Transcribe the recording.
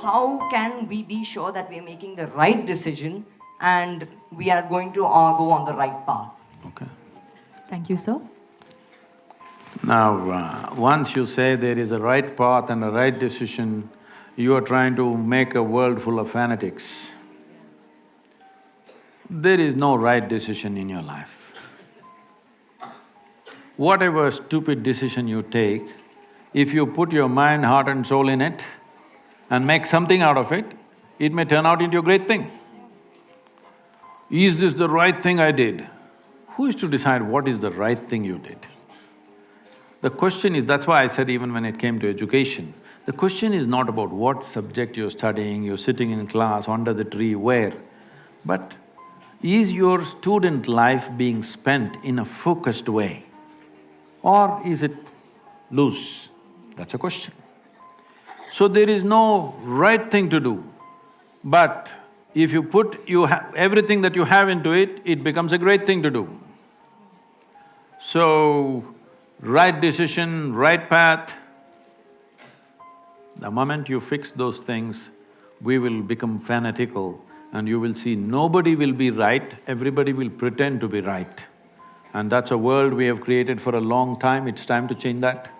how can we be sure that we are making the right decision and we are going to uh, go on the right path? Okay. Thank you, sir. Now, uh, once you say there is a right path and a right decision, you are trying to make a world full of fanatics. There is no right decision in your life. Whatever stupid decision you take, if you put your mind, heart and soul in it and make something out of it, it may turn out into a great thing. Is this the right thing I did? Who is to decide what is the right thing you did? The question is, that's why I said even when it came to education, the question is not about what subject you're studying, you're sitting in class, under the tree, where, but is your student life being spent in a focused way or is it loose? That's a question. So there is no right thing to do, but if you put you everything that you have into it, it becomes a great thing to do. So, right decision, right path, the moment you fix those things, we will become fanatical and you will see nobody will be right, everybody will pretend to be right. And that's a world we have created for a long time, it's time to change that.